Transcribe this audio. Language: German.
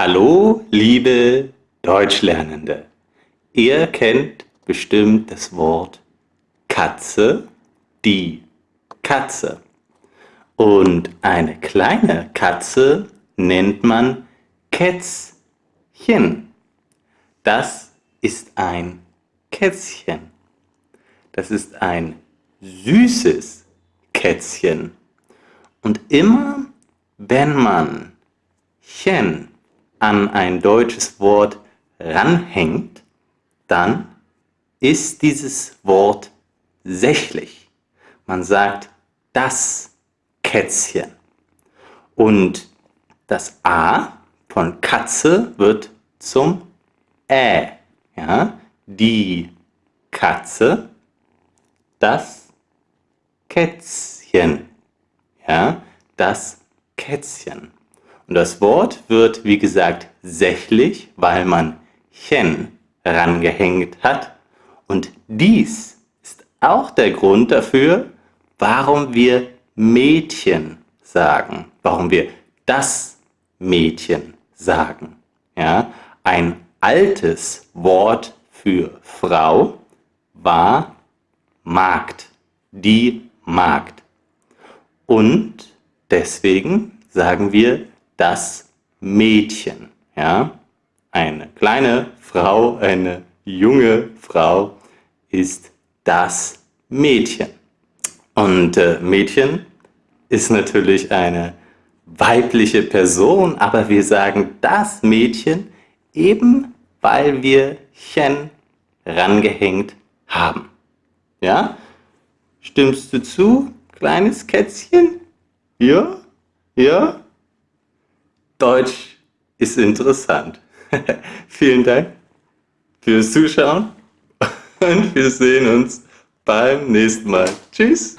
Hallo, liebe Deutschlernende. Ihr kennt bestimmt das Wort Katze, die Katze. Und eine kleine Katze nennt man Kätzchen. Das ist ein Kätzchen. Das ist ein süßes Kätzchen. Und immer wenn man chen an ein deutsches Wort ranhängt, dann ist dieses Wort sächlich. Man sagt das Kätzchen. Und das A von Katze wird zum Ä. Ja? Die Katze, das Kätzchen. Ja? Das Kätzchen. Und das Wort wird, wie gesagt, sächlich, weil man chen rangehängt hat. Und dies ist auch der Grund dafür, warum wir Mädchen sagen, warum wir das Mädchen sagen. Ja? Ein altes Wort für Frau war Magd, die Magd. Und deswegen sagen wir das Mädchen. Ja? Eine kleine Frau, eine junge Frau ist das Mädchen. Und äh, Mädchen ist natürlich eine weibliche Person, aber wir sagen das Mädchen eben, weil wir chen rangehängt haben. Ja? Stimmst du zu, kleines Kätzchen? Ja? Ja? Deutsch ist interessant. Vielen Dank fürs Zuschauen und wir sehen uns beim nächsten Mal. Tschüss!